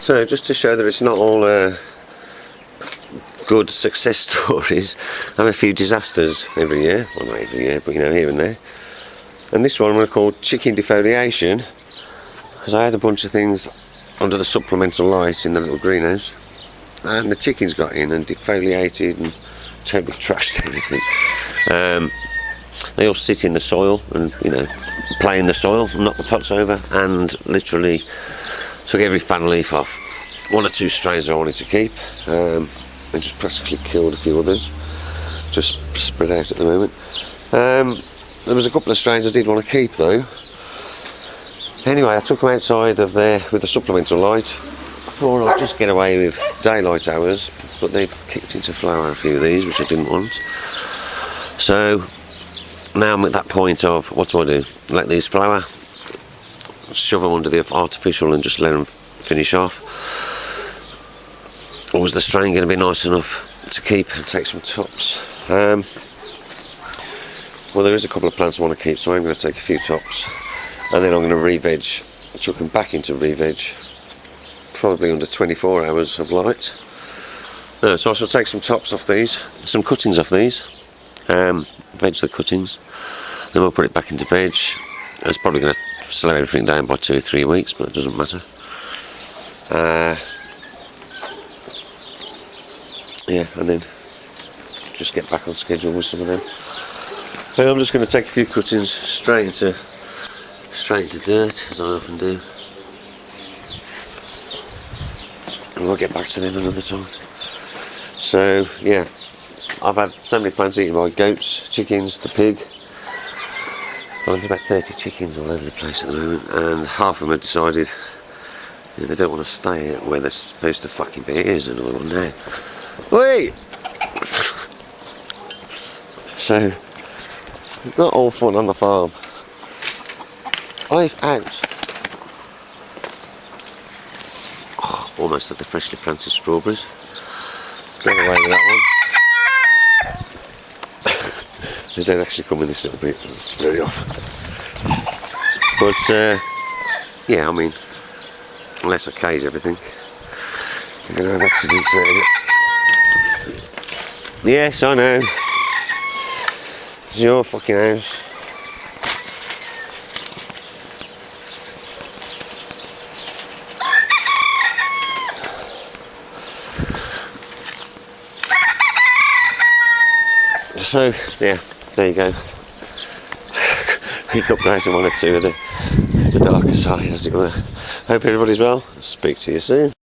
So just to show that it's not all uh, good success stories, I have a few disasters every year. Well, not every year, but you know, here and there. And this one I'm going to call chicken defoliation because I had a bunch of things under the supplemental light in the little greenhouse and the chickens got in and defoliated and totally trashed everything. Um, they all sit in the soil and you know play in the soil, knock the pots over, and literally took every fan leaf off. One or two strains I wanted to keep, um, and just practically killed a few others. Just spread out at the moment. Um, there was a couple of strains I did want to keep though. Anyway, I took them outside of there with the supplemental light. I thought I'd just get away with daylight hours, but they've kicked into flower a few of these, which I didn't want. So now I'm at that point of what do I do? Let these flower, shove them under the artificial and just let them finish off. Or was the strain going to be nice enough to keep and take some tops? Um, well, there is a couple of plants I want to keep, so I'm going to take a few tops. And then I'm going to re-veg, chuck them back into re-veg, probably under 24 hours of light. No, so I shall take some tops off these, some cuttings off these, um, veg the cuttings, then we'll put it back into veg. It's probably going to slow everything down by two or three weeks, but it doesn't matter. Uh, yeah, and then just get back on schedule with some of them. And I'm just going to take a few cuttings straight into straight into dirt, as I often do. And we'll get back to them another time. So, yeah, I've had so many plants eaten by goats, chickens, the pig. Well, there's about 30 chickens all over the place at the moment, and half of them have decided they don't want to stay where they're supposed to fucking be. Here's another one now. Wait! so, not all fun on the farm. I've out. Oh, almost like the freshly planted strawberries. Get away with that one. They don't actually come in this little bit very often. But uh, yeah, I mean, unless I cage everything, I'm going to have accidents out. Yes, I know. It's your fucking house. So, yeah, there you go. Quick update on one or two of the, the darker side, as it were. Hope everybody's well. Speak to you soon.